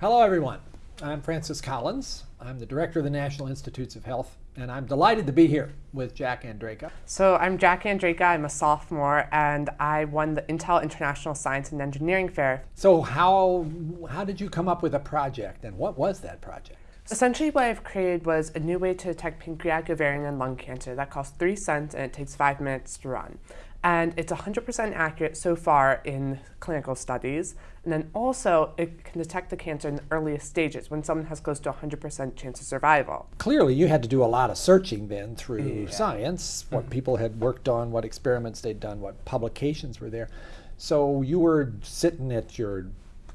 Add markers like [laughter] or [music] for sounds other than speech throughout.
Hello, everyone. I'm Francis Collins. I'm the director of the National Institutes of Health, and I'm delighted to be here with Jack Andraka. So I'm Jack Andraka. I'm a sophomore, and I won the Intel International Science and Engineering Fair. So how how did you come up with a project, and what was that project? Essentially, what I've created was a new way to detect pancreatic, ovarian, and lung cancer that costs three cents and it takes five minutes to run. And it's 100% accurate so far in clinical studies. And then also, it can detect the cancer in the earliest stages when someone has close to 100% chance of survival. Clearly, you had to do a lot of searching then through Yeah. science, what Mhm. people had worked on, what experiments they'd done, what publications were there. So you were sitting at your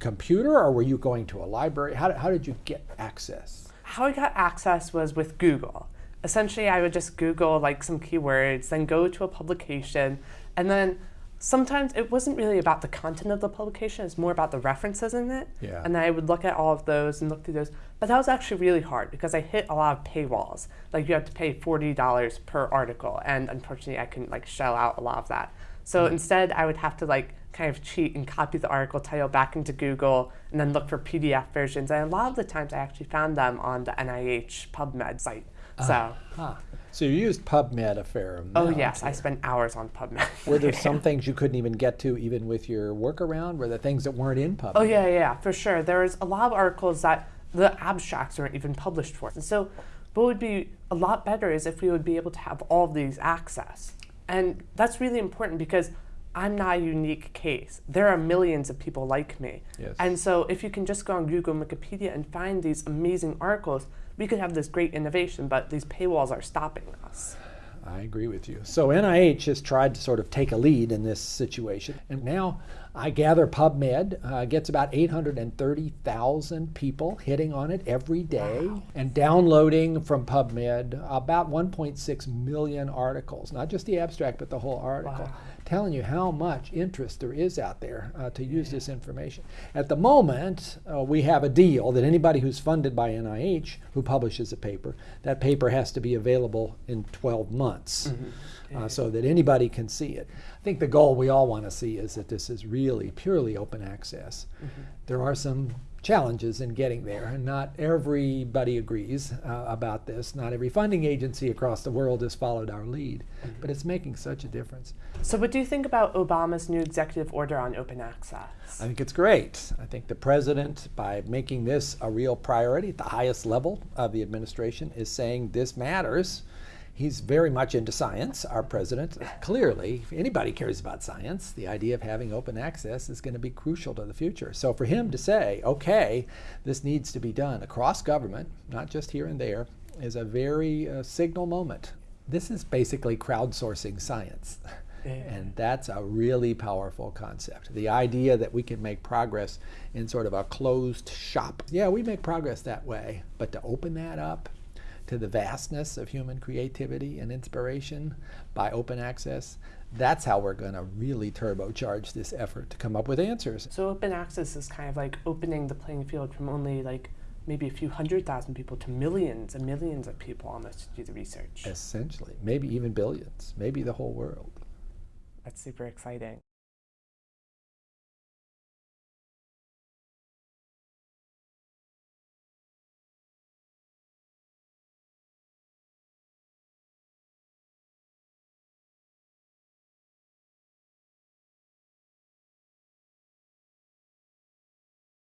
computer, or were you going to a library? How, how did you get access? How I got access was with Google. Essentially, I would just Google like some keywords, then go to a publication, and then sometimes it wasn't really about the content of the publication, it's more about the references in it. Yeah. And then I would look at all of those and look through those. But that was actually really hard because I hit a lot of paywalls. Like you have to pay $40 per article, and unfortunately I couldn't like shell out a lot of that. So instead, I would have to like kind of cheat and copy the article title back into Google and then look for PDF versions. And a lot of the times I actually found them on the NIH PubMed site. Ah, so, Huh. So you used PubMed a fair amount. oh yes, I spent hours on PubMed. Were there [laughs] some things you couldn't even get to, even with your workaround? Were there things that weren't in PubMed? Oh yeah, yeah, for sure. There was a lot of articles that the abstracts weren't even published for. And so what would be a lot better is if we would be able to have all of these access. And that's really important because I'm not a unique case. There are millions of people like me. Yes. And so if you can just go on Google and Wikipedia and find these amazing articles, we could have this great innovation, but these paywalls are stopping us. I agree with you. So NIH has tried to sort of take a lead in this situation. And now I gather PubMed uh, gets about 830,000 people hitting on it every day and downloading from PubMed about 1.6 million articles, not just the abstract, but the whole article. Wow. Telling you how much interest there is out there uh, to use this information. At the moment, uh, we have a deal that anybody who's funded by NIH who publishes a paper, that paper has to be available in 12 months uh, so that anybody can see it. I think the goal we all want to see is that this is really purely open access. There are some challenges in getting there, and not everybody agrees uh, about this. Not every funding agency across the world has followed our lead, but it's making such a difference. So what do you think about Obama's new executive order on open access? I think it's great. I think the president, by making this a real priority at the highest level of the administration, is saying this matters. He's very much into science, our president. Clearly, if anybody cares about science, the idea of having open access is going to be crucial to the future. So for him to say, okay, this needs to be done across government, not just here and there, is a very uh, signal moment. This is basically crowdsourcing science. And that's a really powerful concept. The idea that we can make progress in sort of a closed shop. Yeah, we make progress that way, but to open that up to the vastness of human creativity and inspiration by open access, that's how we're going to really turbocharge this effort to come up with answers. So open access is kind of like opening the playing field from only like maybe a few hundred thousand people to millions and millions of people almost to do the research. Essentially, maybe even billions, maybe the whole world. That's super exciting.